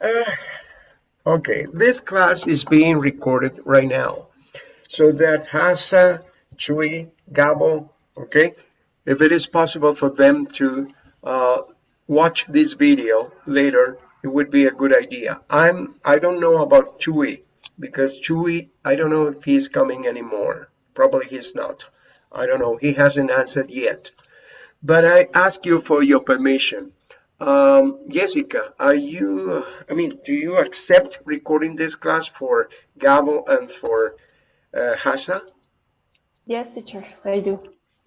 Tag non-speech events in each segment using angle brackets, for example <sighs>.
Uh, okay, this class is being recorded right now. So that Hasa, Chui, Gabo, okay, if it is possible for them to uh, watch this video later, it would be a good idea. I'm, I don't know about Chui because Chui, I don't know if he's coming anymore. Probably he's not. I don't know. He hasn't answered yet. But I ask you for your permission. Um, Jessica, are you, I mean, do you accept recording this class for Gabo and for uh, Hasa? Yes, teacher, I do.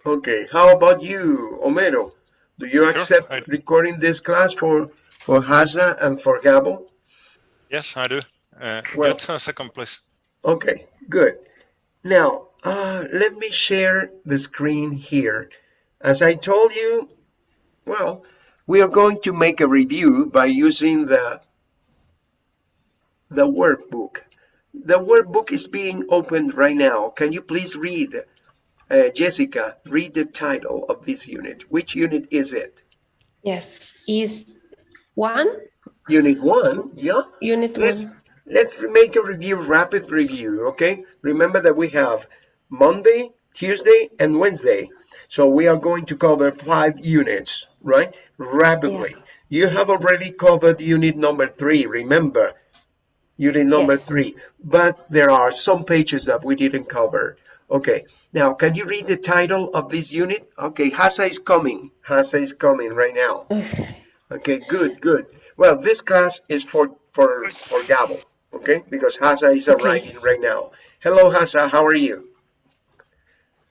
Okay, how about you, Homero? Do you accept I- recording this class for, for Hasa and for Gabo? Yes, I do. Uh, Well- just a second, place. Okay, good. Now, uh, let me share the screen here. As I told you, well, we are going to make a review by using the, the workbook. The workbook is being opened right now. Can you please read, uh, Jessica, read the title of this unit. Which unit is it? Yes, is one, Unit one, yeah? unit let's one. let's make a review rapid review okay remember that we have monday tuesday and wednesday so we are going to cover five units right rapidly Yes. you have already covered unit number three remember unit number Yes. three but there are some pages that we didn't cover okay now can you read the title of this unit okay hasa is coming hasa is coming right now <sighs> Okay, good, good. Well, this class is for for for Gabo, okay? Because Hasa is Okay. arriving right now. Hello, Hasa. How are you?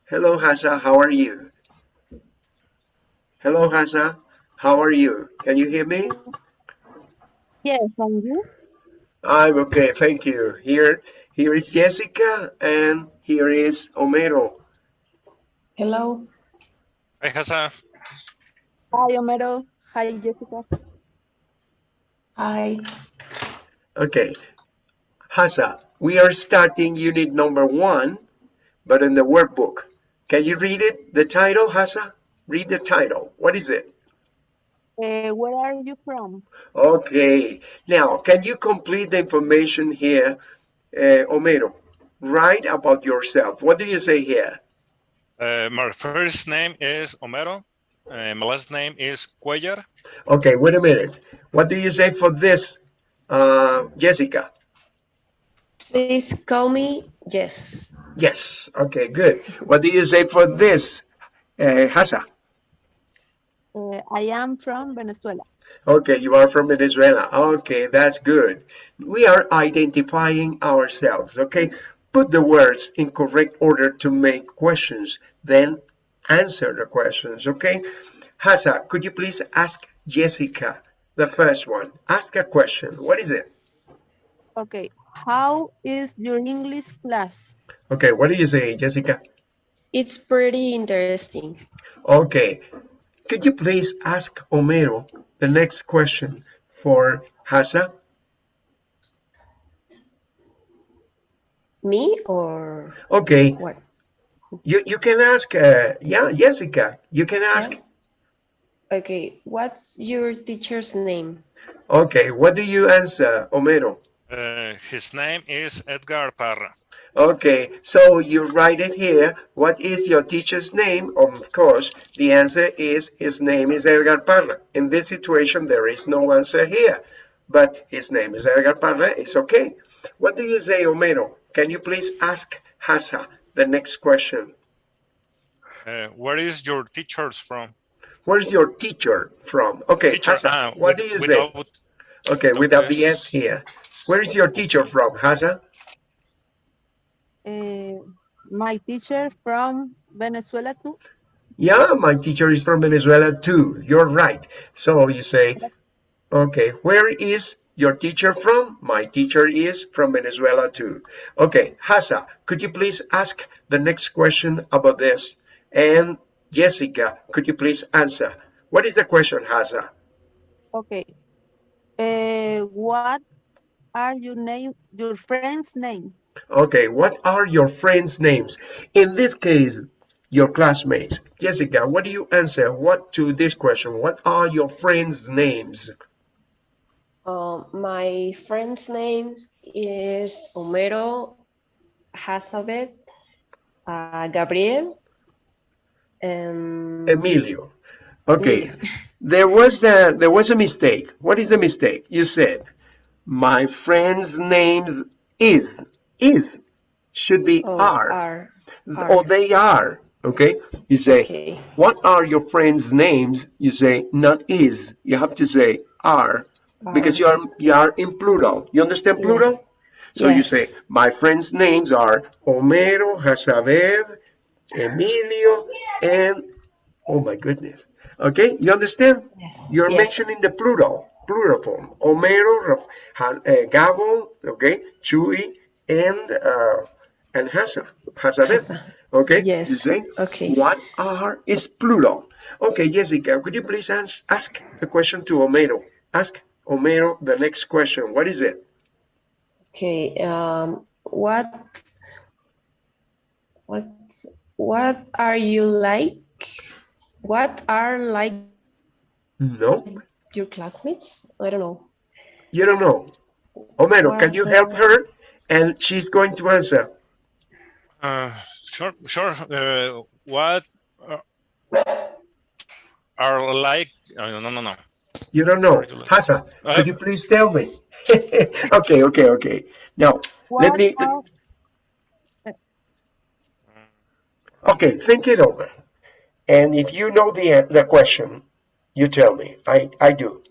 Hello, Hasa. How are you? Hello, Hasa. How are you? Can you hear me? Yes, and you? I'm okay, thank you. Here, here is Jessica, and here is Homero. Hello, Hi, Hasa. Hi, Homero. Hi, Jessica. hi. Okay, Hasa, we are starting unit number one, but in the workbook. Can you read it? The title, Hasa? Read the title. What is it? Uh, where are you from? Okay, now can you complete the information here, uh, Homero? Write about yourself. What do you say here? Uh, my first name is Homero. Uh, my last name is Cuellar. Okay, wait a minute. What do you say for this, uh, Jessica? Please call me Jess. Yes. Okay, good. What do you say for this, uh, Hasa? Uh, I am from Venezuela. Okay, you are from Venezuela. Okay, that's good. We are identifying ourselves, okay? Put the words in correct order to make questions, then answer the questions, okay? Hasa, could you please ask Jessica the first one? Ask a question. What is it? Okay. How is your English class? Okay, what do you say, Jessica? It's pretty interesting. Okay, could you please ask Homero the next question for Hasa? Me or Okay, what? you, you can ask, uh, yeah, Jessica, you can ask. Yeah. Okay, what's your teacher's name? Okay, what do you answer, Homero? Uh, his name is Edgar Parra. Okay, so you write it here. What is your teacher's name? Of course, the answer is his name is Edgar Parra. In this situation, there is no answer here, but his name is Edgar Parra. It's okay. What do you say, Homero? Can you please ask Hasa the next question? Uh, where is your teachers from? Where's your teacher from? Okay, Teacher, Hasa, ah, what with- do you say? without- Okay, without the S here. Where is your teacher from, Hasa? Uh, my teacher from Venezuela too. Yeah, my teacher is from Venezuela too. You're right. So you say, okay, where is your teacher from? My teacher is from Venezuela too. Okay, Hasa, could you please ask the next question about this? And Jessica, could you please answer? What is the question, Hasa? Okay. Uh, what are your name, your friend's name? Okay, what are your friends' names? In this case, your classmates. Jessica, what do you answer? What to this question? What are your friends' names? Um, my friend's name is Homero, Hazabeth, uh, Gabriel, and Emilio. Okay. Emilio. <laughs> There was a there was a mistake. What is the mistake? You said my friend's names is is should be Oh, are are. or they are. Okay. You say Okay. what are your friends' names? You say not is. You have to say are because you are you are in plural. You understand plural? Yes. So you say my friends' names are Homero, Hasaber, Emilio, and oh my goodness. Okay, you understand? Yes. You're Yes. mentioning the plural, plural form. Homero, Raf- uh, Gabo, okay, Chuy, and uh, and Hasa, Hasaber. Hasa. Okay. Yes, You say okay. what are is plural. Okay, Jessica, could you please ans- ask the question to Homero? Ask Homero the next question. What is it? Okay. Um, what, what, what are you like? What are like No, your classmates? I don't know. you don't know. Homero, can you help her? And she's going to answer. Uh, sure, sure. Uh, what are, are like? Uh, no, no, no. You don't know. Regular. Hasa, Uh, could you please tell me? <laughs> okay, okay, okay. Now, let me, are, okay, think it over. And if you know the, the question, you tell me. I, I do.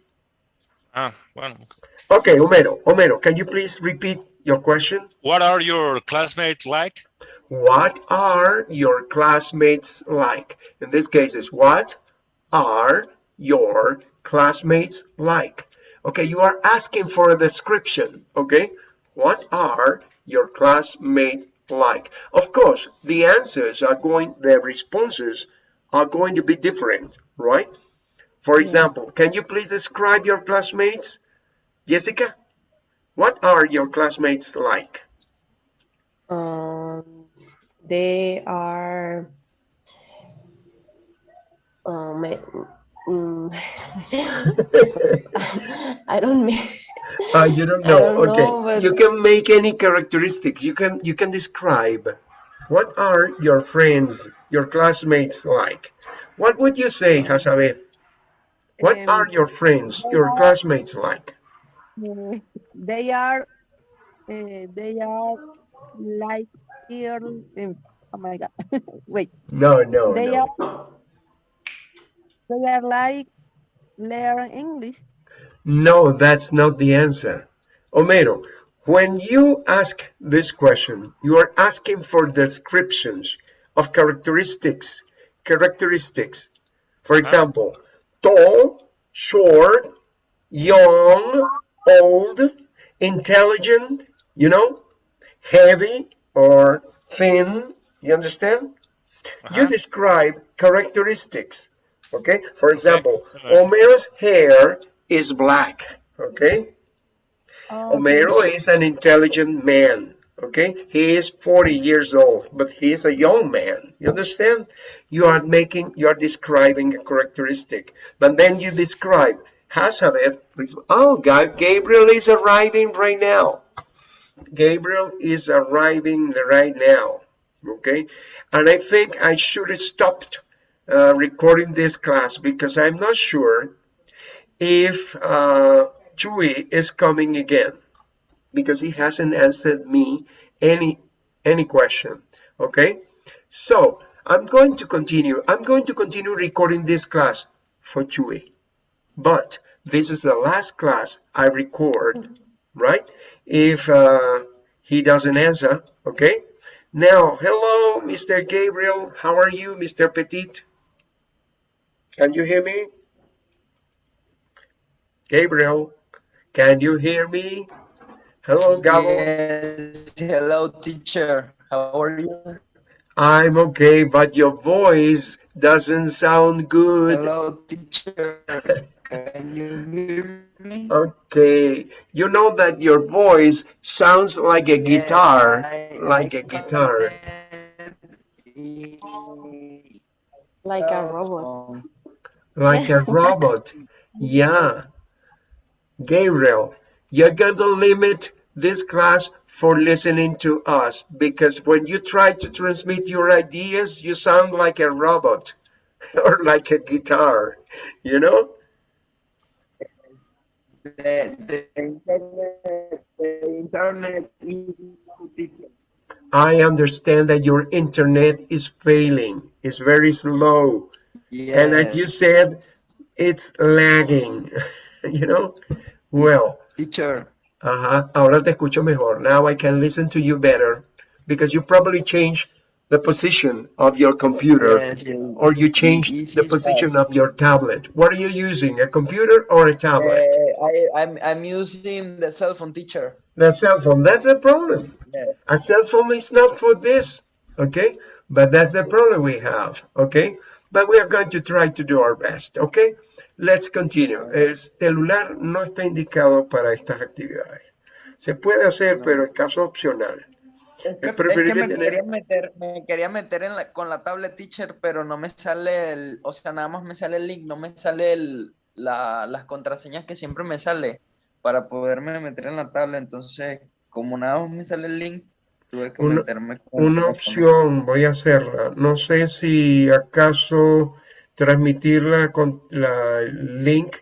Ah, well, Okay, Homero, Homero, can you please repeat your question? what are your classmates like? What are your classmates like? In this case, is what are your classmates like? Okay, you are asking for a description, okay? What are your classmates like? Of course, the answers are going, the responses are going to be different, right? For hmm. example, can you please describe your classmates? Jessica, what are your classmates like? Um, they are. Um, I- mm, <laughs> I don't mean. Uh, you don't know. don't okay. know, but- You can make any characteristics. You can you can describe what are your friends, your classmates like. What would you say, Hasabeth? What Um, are your friends, your classmates like? <laughs> they are, uh, they are like here. um, oh my God! <laughs> Wait, No, no, they no. are, they are like learn English. No, that's not the answer. omero when you ask this question, you are asking for descriptions of characteristics. Characteristics. For example, tall, short, young, old, intelligent, you know, heavy or thin. You understand? You Uh-huh. describe characteristics. Okay? For example, alright. Homero's hair is black. Okay? Oh, Homero is an intelligent man. Okay? He is 40 years old, but he is a young man. You understand? You are making, you are describing a characteristic. But then you describe Hazabeth. Oh, God, Gabriel is arriving right now. Gabriel is arriving right now. Okay? And I think I should have stopped uh, recording this class because I'm not sure if uh, Chewy is coming again because he hasn't answered me any any question. Okay? So I'm going to continue. I'm going to continue recording this class for Chewy. But this is the last class I record, right? If uh, he doesn't answer, okay? Now, hello, Mr. Gabriel. How are you, Mr. Petit? Can you hear me? Gabriel, can you hear me? Hello, Gabo. Yes, hello teacher. How are you? I'm okay, but your voice doesn't sound good. Hello teacher. <laughs> Can you hear me? Okay, you know that your voice sounds like a guitar, Yes, I- like I a guitar. connected Like a oh. robot. like a <laughs> robot. Yeah. Gabriel, you're going to limit this class for listening to us because when you try to transmit your ideas, you sound like a robot <laughs> or like a guitar, you know? The, the internet, the internet is. I understand that your internet is failing. It's very slow. And as you said, it's lagging, <laughs> you know? Well, teacher. Ajá, ahora te escucho mejor. Now I can listen to you better because you probably changed the position of your computer or you changed This the position of your tablet. What are you using, a computer or a tablet? Uh, I, I'm, I'm using the cell phone teacher. The cell phone, that's a problem. Yeah. A cell phone is not for this, okay? But that's the problem we have, okay? But we are going to try to do our best, okay? Let's continue. El celular no está indicado para estas actividades. Se puede hacer, pero es caso opcional. Es que, Es es me, quería meter, me quería meter en la, con la tablet teacher, pero no me sale el, o sea, nada más me sale el link, no me sale el, la, las contraseñas que siempre me sale para poderme meter en la tablet. Entonces, como nada más me sale el link, tuve que Una- meterme con Una opción, voy a hacerla. No sé si acaso transmitirla con la el link,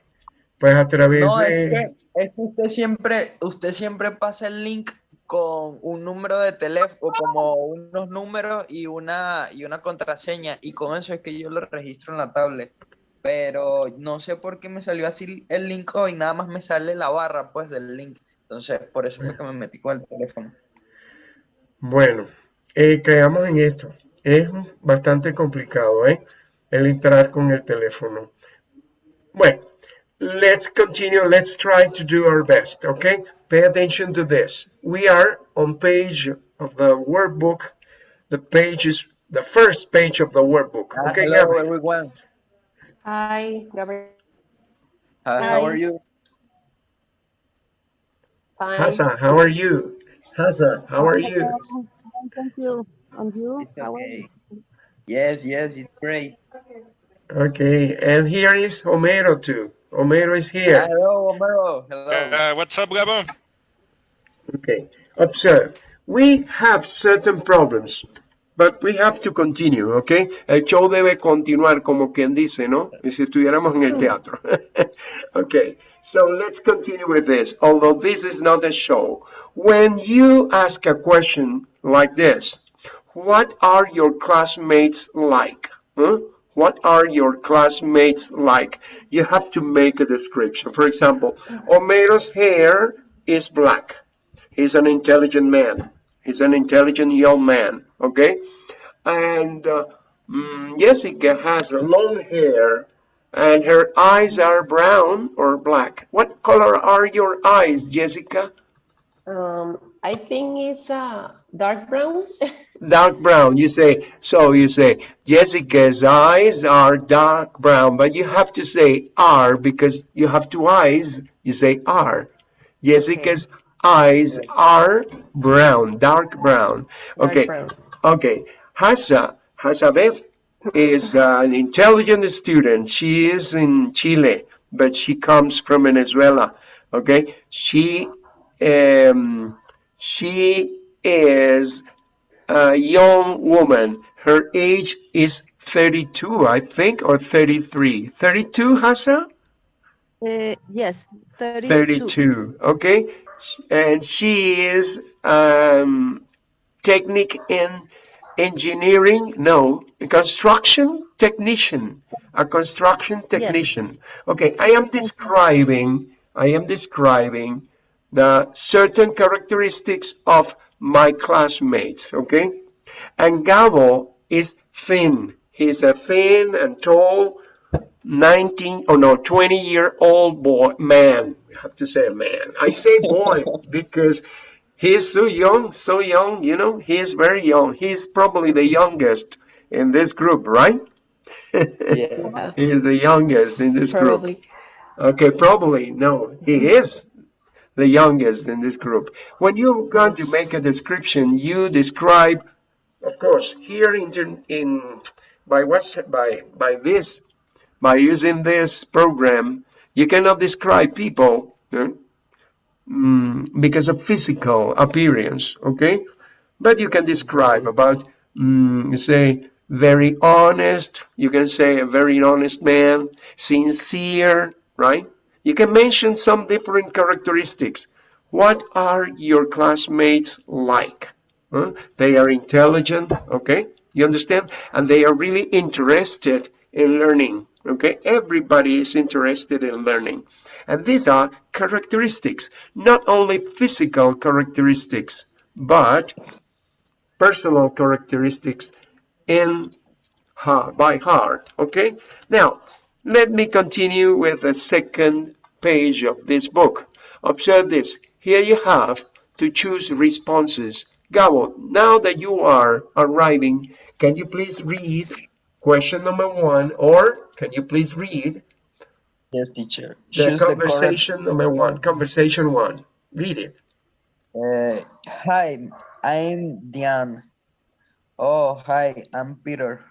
pues a través No, es de... que, es que usted siempre, usted siempre pasa el link con un número de teléfono, como unos números y una, y una contraseña, y con eso es que yo lo registro en la tablet. Pero no sé por qué me salió así el link hoy, nada más me sale la barra pues del link. Entonces, por eso fue que me metí con el teléfono. Bueno, eh, caigamos en esto. Es bastante complicado, ¿eh? El entrar con el teléfono. Bueno, let's continue. Let's try to do our best, okay? Pay attention to this. We are on page of the workbook. The page is the first page of the workbook. Ah, Okay, hello Gabriel. everyone. Hi, Gabriel. Uh, how are you? Fine. Hassan, how are you? Hassan, how are you? Thank you. And you? It's okay. Yes, yes, it's great. Okay, and here is Homero too. Homero is here. hello, Homero. Hello. Uh, what's up, Gabo? Okay, observe. We have certain problems, but we have to continue, okay? El show debe continuar, como quien dice, ¿no? Y si estuviéramos en el teatro. <laughs> okay, so let's continue with this, although this is not a show. When you ask a question like this, what are your classmates like? Huh? What are your classmates like? You have to make a description. For example, Homero's hair is black. He's an intelligent man. He's an intelligent young man, okay? And uh, mm, Jessica has long hair and her eyes are brown or black. What color are your eyes, Jessica? Um, I think it's uh, dark brown. <laughs> Dark brown. You say, so you say, Jessica's eyes are dark brown, but you have to say are because you have two eyes. You say are. Jessica's eyes are brown, dark brown. Dark Okay. brown. Okay. Hasa, is an intelligent student. She is in Chile, but she comes from Venezuela. Okay. She, um, she is a young woman. Her age is 32, I think, or 33. 32, Hasa? Uh, yes, 32. 32, okay? And she is um, technique in engineering, no, a construction technician, a construction technician. Okay, I am describing, I am describing the certain characteristics of my classmate, okay? And Gabo is thin. He's a thin and tall 19 or no 20 year old boy man we have to say a man i say boy <laughs> because he's so young so young you know he's very young he's probably the youngest in this group right Yeah. Yeah, <laughs> he is the youngest in this group probably. okay probably no he is the youngest in this group when you're going to make a description you describe of course here in in by what's by by this by using this program, you cannot describe people eh? Mm, because of physical appearance, okay? But you can describe about, mm, say, very honest. You can say a very honest man, sincere, right? You can mention some different characteristics. What are your classmates like? Huh? They are intelligent, okay? You understand? And they are really interested in learning, okay? Everybody is interested in learning. And these are characteristics, not only physical characteristics, but personal characteristics in heart, by heart, okay? Now, let me continue with the second page of this book. Observe this. Here you have to choose responses. Gabo, now that you are arriving, can you please read question number one, or can you please read Yes, teacher. the Choose the conversation number one, conversation one. Read it. Uh, hi, I'm Diane. Oh, hi, I'm Peter.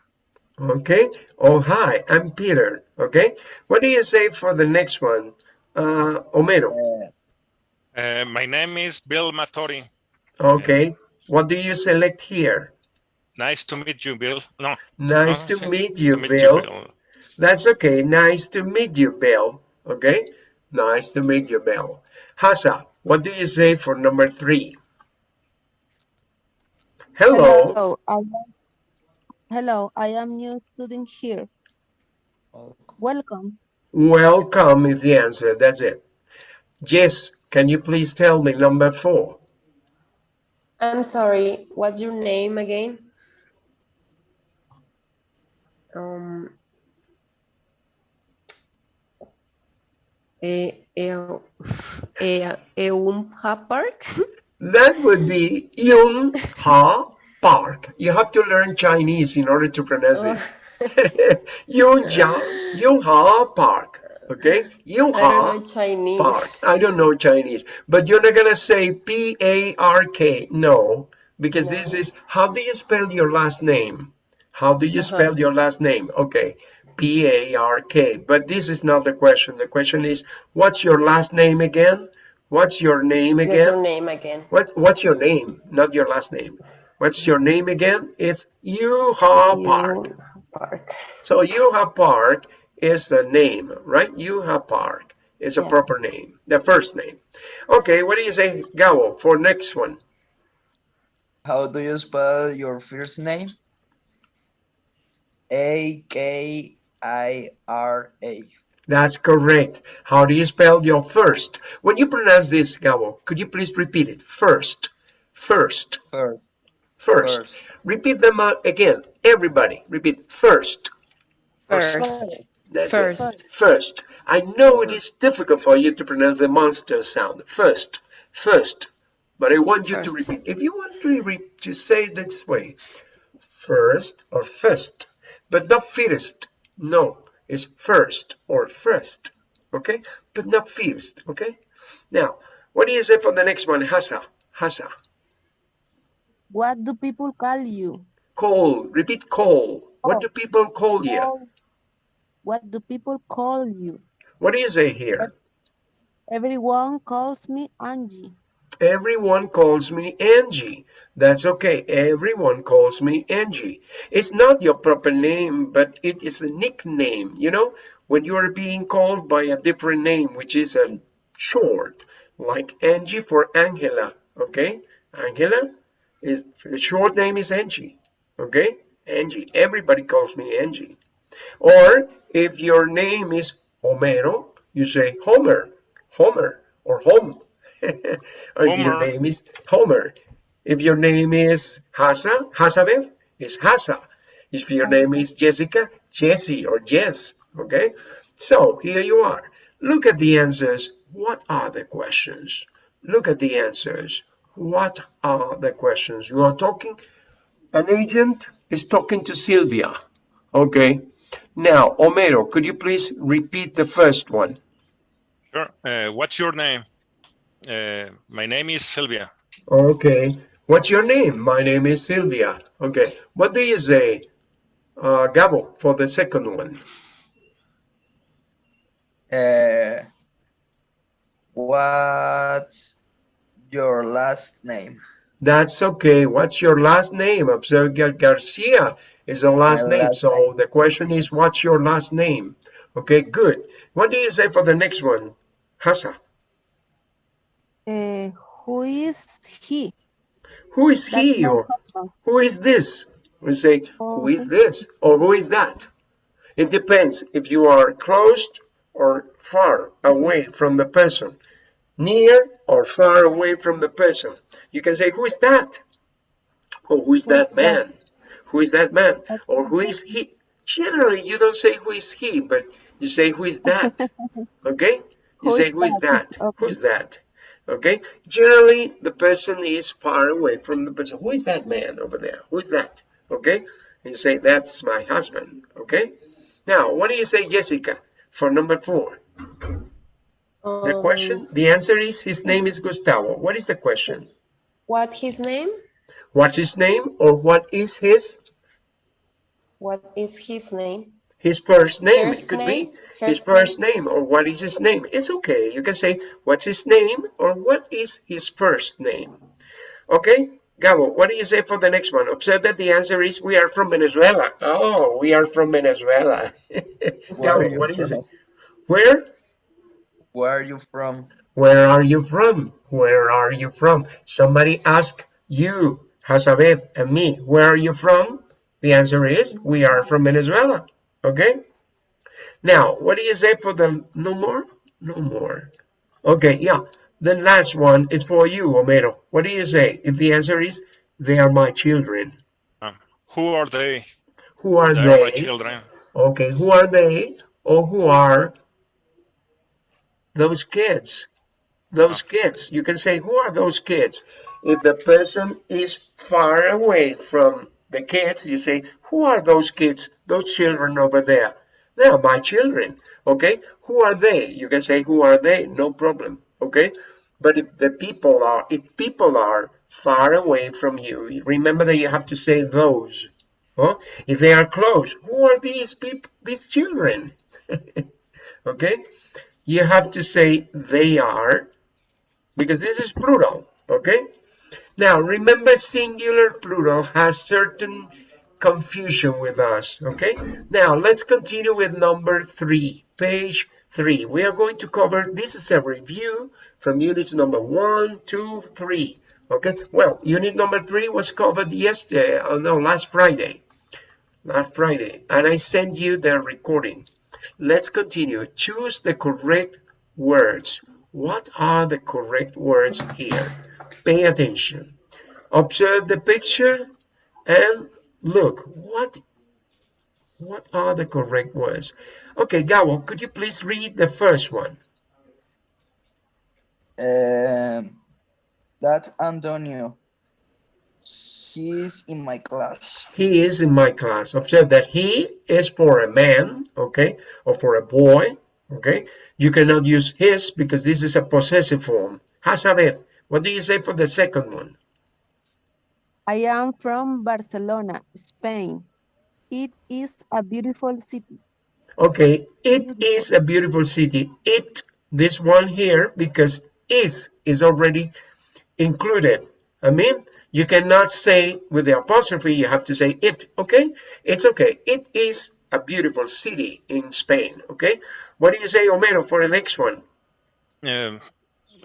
Okay. Oh, hi, I'm Peter. Okay. What do you say for the next one? Uh, Homero. Uh, Uh, my name is Bill Matori. Okay. What do you select here? Nice to meet you, Bill. No, Nice uh, to meet you, to meet Bill. Bill. That's okay. Nice to meet you, Bill. Okay. Nice to meet you, Bill. Hasa, what do you say for number three? Hello. Hello, I am, hello, I am new student here. Welcome. Welcome is the answer. That's it. Yes. Can you please tell me number four? I'm sorry, what's your name again? Um, eh, eh, eh, Eumha Park? That would be Yung Ha Park. You have to learn Chinese in order to pronounce it. Yung Ja Yung Ha Park. Okay? Yung I don't Ha know Chinese. Park. I don't know Chinese, but you're not gonna say P A R K. No, because this is how do you spell your last name? How do you Uh-huh. spell your last name? Okay, P A R K. But this is not the question. The question is, what's your last name again? What's your name again? What's your name again? What What's your name? Not your last name. What's your name again? It's Yuha Park. Eumha Park. So Yuha Park is the name, right? Yuha Park is a Yes. proper name, the first name. Okay, what do you say, Gao, for next one? how do you spell your first name? A K I R A. That's correct. How do you spell your first? When you pronounce this, Gao, could you please repeat it? First, first, First. First. First. Repeat them out again. Everybody, repeat first. First. That's First. it. First. I know it is difficult for you to pronounce the monster sound. First. First. But I want you to repeat. If you want to, re- to say it this way, first or first, but not first. No, it's first or first. Okay? But not first. Okay? Now, what do you say for the next one? Hasa. Hasa. What do people call you? Call. Repeat call. What Oh. do people call you? Call- What do people call you? What do you say here? Everyone calls me Angie. Everyone calls me Angie. That's okay. Everyone calls me Angie. It's not your proper name, but it is a nickname. You know, when you are being called by a different name, which is a short, like Angie for Angela. Okay, Angela is the short name is Angie. Okay, Angie. Everybody calls me Angie. Or if your name is Homero, you say Homer, Homer, or Home. <laughs> or if your name is Homer. If your name is Hasa, Hasabeth, is Hasa. If your name is Jessica, Jessie or Jess. Okay? So here you are. Look at the answers. What are the questions? Look at the answers. What are the questions? You are talking, an agent is talking to Sylvia. Okay. Now, Homero could you please repeat the first one? Sure. Uh, what's your name? Uh, my name is Sylvia. Okay. What's your name? My name is Sylvia. Okay. What do you say, uh, Gabo, for the second one? Uh, What's your last name? That's okay. What's your last name? Observe Garcia is the last My name. last So name. the question is, what's your last name? Okay, good. What do you say for the next one? Hasa. Uh, who is he? Who is That's he my or husband. who is this? We say, who is this or who is that? It depends if you are close or far away from the person, near or far away from the person. You can say, who is that? Or who is Who is that man? Who is that man? Or who Okay. is he? Generally, you don't say who is he, but you say who is that? <laughs> Okay? You Who say is who is that? that? Okay. Who's that? Okay? Generally, the person is far away from the person. Who is that man over there? Who is that? Okay? And you say, that's my husband. Okay? Now, what do you say, Jessica, for number four? The Um, question, the answer is his name is Gustavo. What is the question? What his name? What's his name or what is his What is his name? his first name? First it could name? be his first name or what is his name? It's okay. You can say what's his name or what is his first name. Okay? Gabo, what do you say for the next one? Observe that the answer is we are from Venezuela. Oh, we are from Venezuela. <laughs> Where are Gabo, what do you say? Where? Where are you from? Where are you from? Where are you from? Somebody ask you, Hasabeth, and me, where are you from? The answer is, we are from Venezuela. Okay? Now, what do you say for the no more? No more. Okay, yeah. The last one is for you, Homero. What do you say? If the answer is, they are my children. Uh, who are they? Who are They are my they? children. Okay, who are they? Or who are those kids? Those kids. You can say, who are those kids? If the person is far away from the kids, you say, who are those kids? Those children over there. They are my children. Okay? Who are they? You can say, who are they? No problem. Okay? But if the people are, if people are far away from you, remember that you have to say those. Huh? If they are close, who are these people, these children? <laughs> okay? You have to say they are, because this is plural, okay? Now, remember singular plural has certain confusion with us, okay? Now, let's continue with number three, page three. We are going to cover, this is a review from units number one, two, three, okay? Well, unit number three was covered yesterday, oh no, last Friday last Friday, and I sent you the recording. Let's continue. Choose the correct words. What are the correct words here? Pay attention. Observe the picture and look. What, what are the correct words? Okay, Gabo, could you please read the first one? Um, that Antonio. He's in my class. He is in my class. Observe that he is for a man, okay, or for a boy, okay. You cannot use his because this is a possessive form. Hasabeth, what do you say for the second one? I am from Barcelona, Spain. It is a beautiful city. Okay, it is a beautiful city. It, this one here, because is is already included. I mean, you cannot say with the apostrophe, you have to say it, okay? It's okay. It is a beautiful city in Spain, okay? What do you say, Homero, for the next one? Um,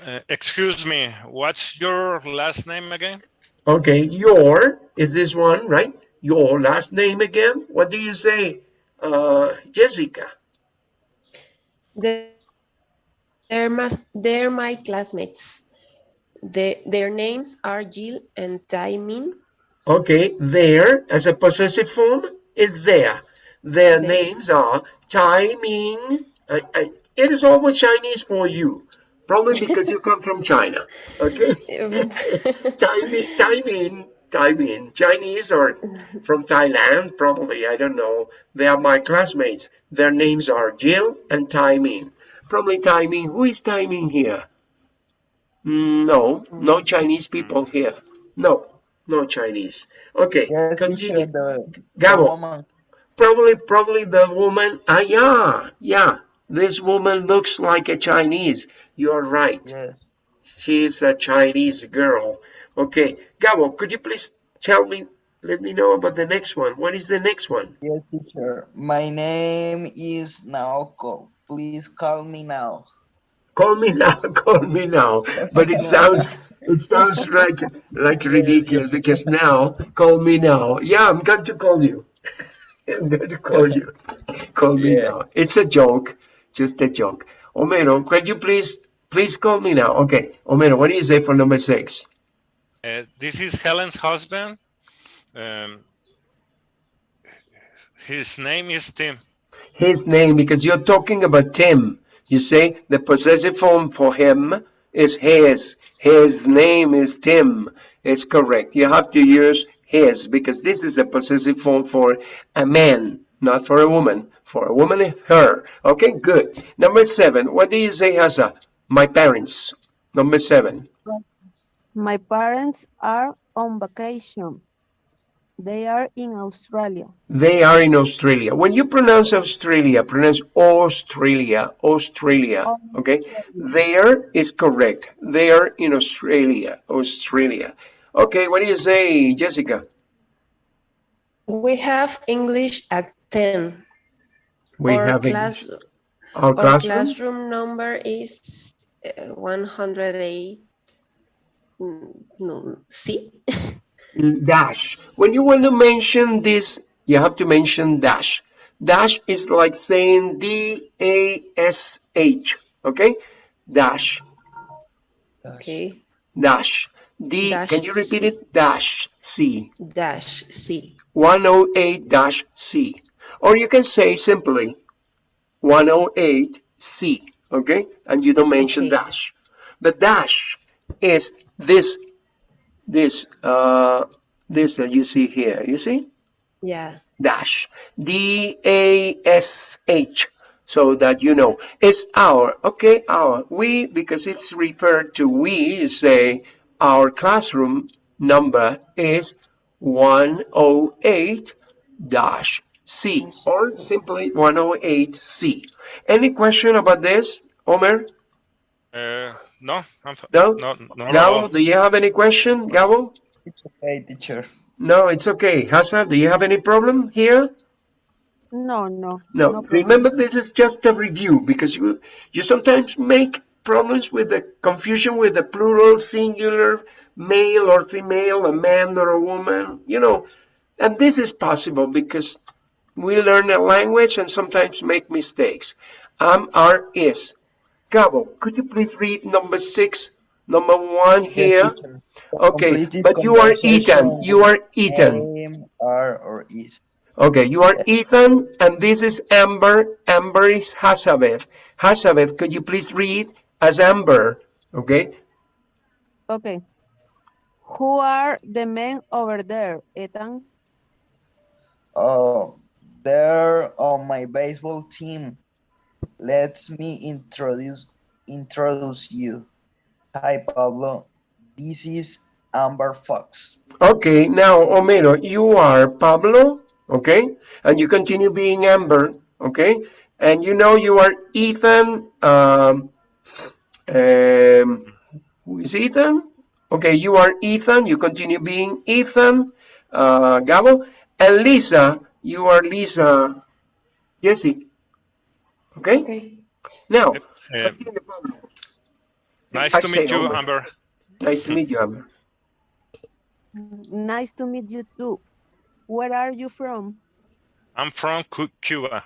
uh, excuse me, what's your last name again? Okay, your is this one, right? Your last name again? What do you say, uh, Jessica? They're, they're, mas- they're my classmates. The, their names are Jill and Taimin. Okay, there as a possessive form is there. Their There. names are Tai Ming. I, uh, I, uh, it is always Chinese for you, probably because you come from China. Okay, <laughs> Tai Ming, Tai Ming, Tai Ming. Chinese or from Thailand, probably. I don't know. They are my classmates. Their names are Jill and Tai Ming. Probably Tai Ming. Who is Tai Ming here? Mm, No, no Chinese people here. No, no Chinese. Okay, Yes, continue. the, the Gabo, probably, probably the woman. Ah, yeah, yeah. this woman looks like a Chinese. You're right. Yes. She's a Chinese girl. Okay, Gabo, could you please tell me, let me know about the next one. What is the next one? Yes, teacher. My name is Naoko. Please call me now. Call me now, <laughs> call me now. But it sounds, it sounds like, like ridiculous because now, call me now. Yeah, I'm going to call you. <laughs> I'm going to call you. Call me Yeah. now. It's a joke, just a joke. Homero, could you please, please call me now? Okay, Homero, what do you say for number six? Uh, this is Helen's husband. Um, his name is Tim. his name because you're talking about Tim. You say the possessive form for him is his. His name is Tim. It's correct. You have to use his because this is a possessive form for a man, not for a woman. For a woman, her. Okay, good. Number seven. What do you say, Hasa? My parents. Number seven. My parents are on vacation. They are in Australia. They are in Australia. When you pronounce Australia, pronounce Australia, Australia, okay? There is correct. They are in Australia, Australia. Okay, what do you say, Jessica? We have English at 10. We our have class, English. our our classroom. classroom number is uh, 108. mm, No, C. <laughs> dash. When you want to mention this, you have to mention dash. Dash is like saying D-A-S-H, okay? Dash. Okay. Dash. D, Dash can you repeat C. it? Dash C. Dash C. 108 dash C. Or you can say simply 108 C. Okay? And you don't mention Okay. dash. The dash is this, this, uh, this that you see here. You see? Yeah. dash D A S H so that you know it's our okay our we because it's referred to we say our classroom number is 108 dash C or simply 108 C any question about this Omer Uh, no, I'm f- No? no, no, at Gabo all. do you have any question Gabo It's okay, teacher. no it's okay Hassan do you have any problem here No, no. No, problem. remember this is just a review because you you sometimes make problems with the confusion with the plural, singular, male or female, a man or a woman, you know. And this is possible because we learn a language and sometimes make mistakes. Am, are, is. Gabo, could you please read number six, number one here? teacher. Okay, but you are Ethan. You are Ethan. Am, are, or is. Okay, you are Ethan, and this is Amber. Amber is Hazabeth. Hazabeth, could you please read as Amber? Okay, Okay. Who are the men over there, Ethan? Oh, they're on my baseball team. Let me introduce introduce you. Hi, Pablo. This is Amber Fox. okay. Now, Homero, you are Pablo. Okay, and you continue being Amber. Okay, and you know you are Ethan. Um, um, who is Ethan? Okay, you are Ethan. You continue being Ethan. Uh, Gabo and Lisa. You are Lisa. Jesse. Okay. Okay. Now, Uh, nice to meet you, Amber. Amber. nice to meet you, Amber. Nice to meet you too. Where are you from? I'm from Cuba.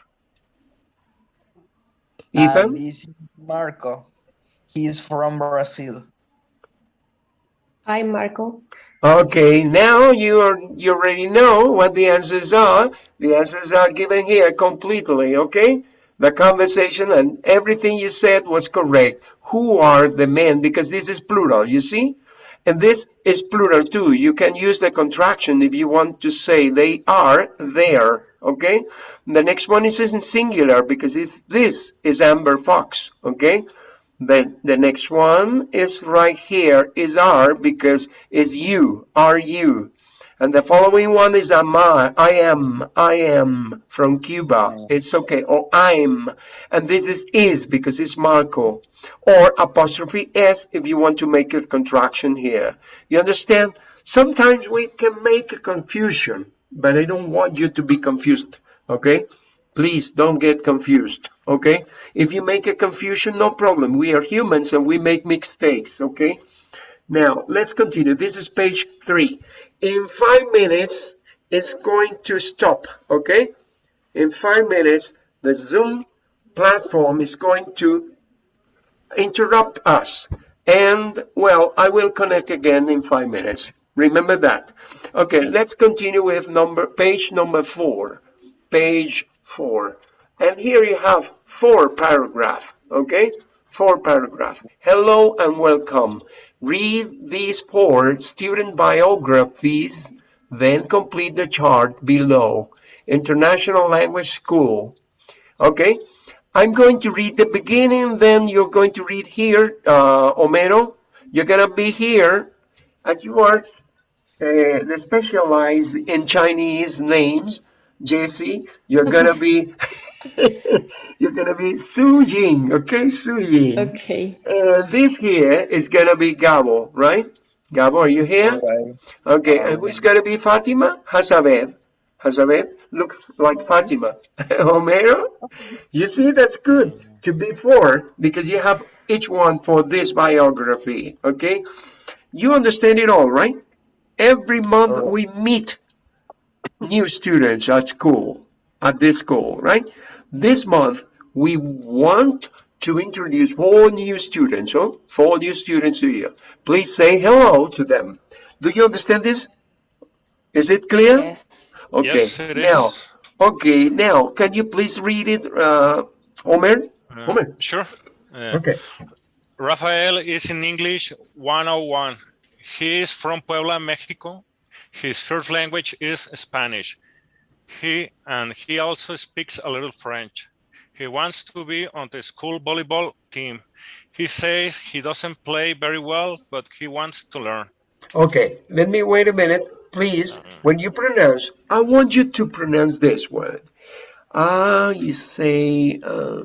Ethan? And this is Marco. He's from Brazil. Hi, Marco. Okay, now you are you already know what the answers are. The answers are given here completely, okay? The conversation and everything you said was correct. Who are the men? Because this is plural, you see? And this is plural too. You can use the contraction if you want to say they are there, okay? The next one is in singular because it's this is Amber Fox, okay? The, the next one is right here is are because it's you, are you. And the following one is am I, I am, I am from Cuba. It's okay. Or I'm. And this is is because it's Marco. Or apostrophe S if you want to make a contraction here. You understand? Sometimes we can make a confusion, but I don't want you to be confused. Okay? Please don't get confused. Okay? If you make a confusion, no problem. We are humans and we make mistakes. Okay? Now, let's continue. This is page three. In five minutes, it's going to stop, okay? In five minutes, the Zoom platform is going to interrupt us. And, well, I will connect again in five minutes. Remember that. Okay, let's continue with number page number four. Page four. And here you have four paragraph, okay? Four paragraph. Hello and welcome. Read these four student biographies, then complete the chart below. International Language School. Okay, I'm going to read the beginning, then you're going to read here, uh, Homero. You're gonna be here, and you are uh, specialized in Chinese names. Jesse, you're gonna be, <laughs> <laughs> you're gonna be Su Ying, okay, Su Ying. Okay. And this here is gonna be Gabo, right? Gabo, are you here? Okay. Okay, and who's gonna be Fatima? Hazabeth. Hazabeth, look like Fatima. <laughs> Homero? You see, that's good to be four because you have each one for this biography, okay? You understand it all, right? Every month we meet new students at school, at this school, right? This month we want to introduce four new students, oh, four new students to you. Please say hello to them. Do you understand this? Is it clear? Yes. Okay. Yes, it now, is. okay. Now, can you please read it, uh, Omer? Uh, Homer. Sure. Uh, Okay. Rafael is in English 101. He is from Puebla, Mexico. His first language is Spanish. He and he also speaks a little French. He wants to be on the school volleyball team. He says he doesn't play very well, but he wants to learn. Okay. Let me wait a minute, please. When you pronounce, I want you to pronounce this word. Ah, you say, uh,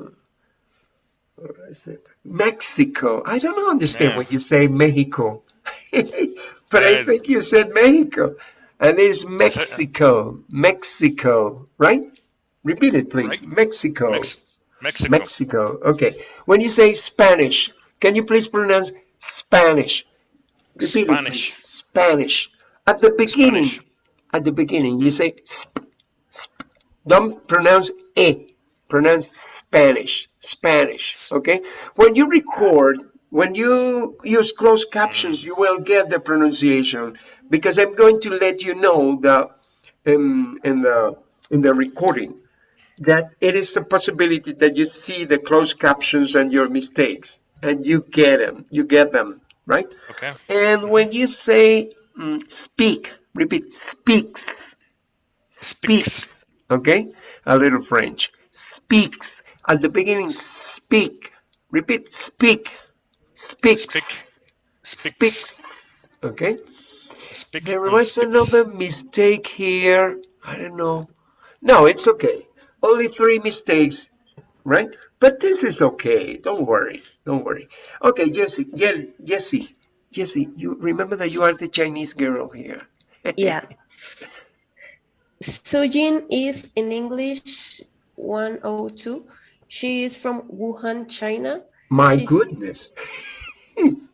what is it? Mexico. I don't understand Yeah. when you say Mexico, <laughs> but I Uh, think you said Mexico, and it's <laughs> Mexico, Mexico, right? Repeat it, please. Right. Mexico. Mex- Mexico. Mexico. Okay. When you say Spanish, can you please pronounce Spanish? Repeat it, Spanish. please. Spanish. At the beginning, Spanish. at the beginning, you say sp, sp. Don't pronounce e. Pronounce Spanish. Spanish. Okay. When you record, when you use closed captions, mm. you will get the pronunciation because I'm going to let you know that um, in the in the recording that it is the possibility that you see the closed captions and your mistakes and you get them you get them right? Okay. and when you say mm, speak repeat speaks speaks. okay? A little french. Speaks. At the beginning speak. Repeat speak. Speaks. Speak. speaks. Okay Speak there was speaks. another mistake here. I don't know. No, it's okay. Only three mistakes, right? But this is okay. Don't worry. Don't worry. Okay, Jessie. Yeah, Jessie. Jessie, you remember that you are the Chinese girl here. <laughs> Yeah. Sujin is in English 102. She is from Wuhan, China. My She's- goodness. <laughs>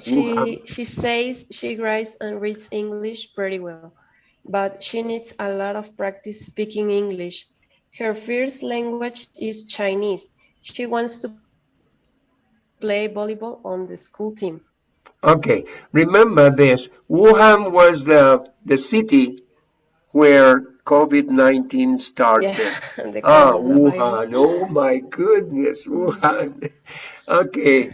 She she says she writes and reads English pretty well, but she needs a lot of practice speaking English. Her first language is Chinese. She wants to play volleyball on the school team. Okay, remember this. Wuhan was the the city where COVID-19 started. Yeah, <laughs> Ah. Wuhan. Oh my goodness, Wuhan. <laughs> Okay.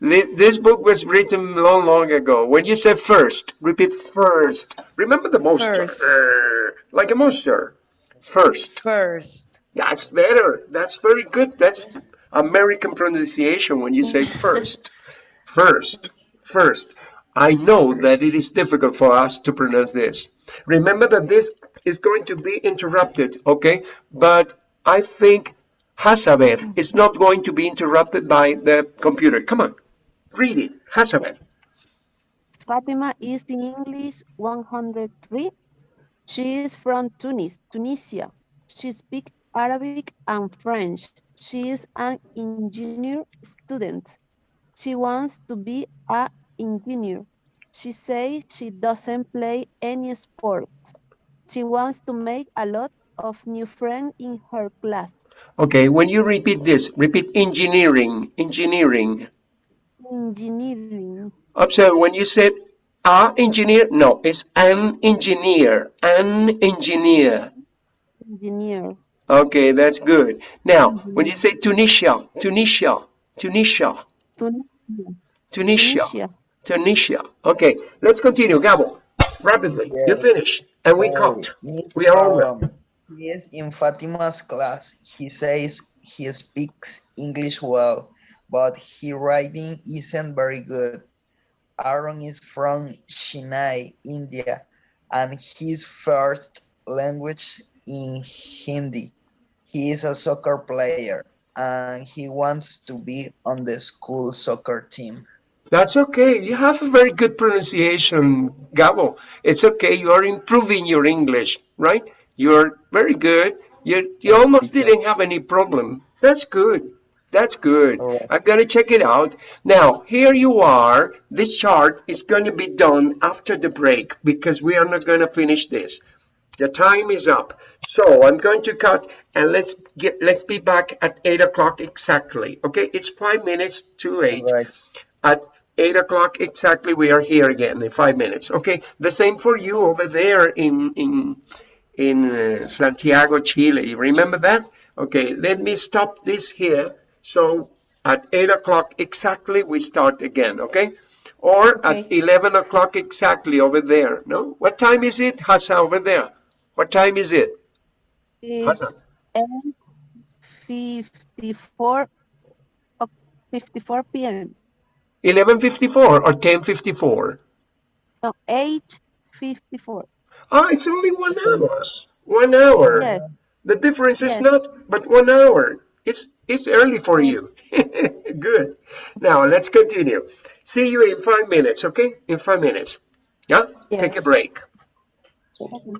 Thi- This book was written long, long ago. When you say first, repeat first. Remember the monster. First. Uh, like a monster. First. First. That's better. That's very good. That's American pronunciation when you say first. <laughs> First. First. I know that it is difficult for us to pronounce this. Remember that this is going to be interrupted, okay? But I think Hazabeth is not going to be interrupted by the computer. Come on, read it, Hazabeth. Fatima is in English 103. She is from Tunis, Tunisia. She speaks Arabic and French. She is an engineer student. She wants to be a engineer. She says she doesn't play any sport. She wants to make a lot of new friends in her class. Okay, when you repeat this, repeat engineering, engineering. Engineering. Observe when you said a engineer, no, it's an engineer, an engineer. Engineer. Okay, that's good. Now, mm-hmm. when you say Tunisia, Tunisia, Tunisia, Tunisia. Tunisia, Tunisia. Tunisia. Okay, let's continue. Gabo, rapidly. You Yeah. finish, and we Oh, count. We are over. Um, Aram, He is in Fatima's class. He says he speaks English well, but his writing isn't very good. Aaron is from Chennai, India, and his first language in Hindi. He is a soccer player and he wants to be on the school soccer team. That's okay. You have a very good pronunciation, Gabo. It's okay. You are improving your English, right? You're very good. You you almost didn't have any problem. That's good. That's good. Right. I'm gonna check it out. Now, here you are. This chart is gonna be done after the break because we are not gonna finish this. The time is up. So I'm going to cut and let's get let's be back at eight o'clock exactly. Okay, it's five minutes to eight Right. at 8 o'clock exactly we are here again in five minutes okay the same for you over there in in in uh, santiago chile you remember that okay let me stop this here so at 8 o'clock exactly we start again okay? Or at 11 o'clock exactly over there no? What time is it Hassan over there? What time is it? It's Hassan? 8.54 o- 54 p.m. 11:54 or 10:54 No, 8.54. ah it's only one hour. One hour. Yes, The difference is not but one hour. It's it's early for you. <laughs> Good. Now let's continue. See you in five minutes, okay? In five minutes. Yeah? Take a Yes. break.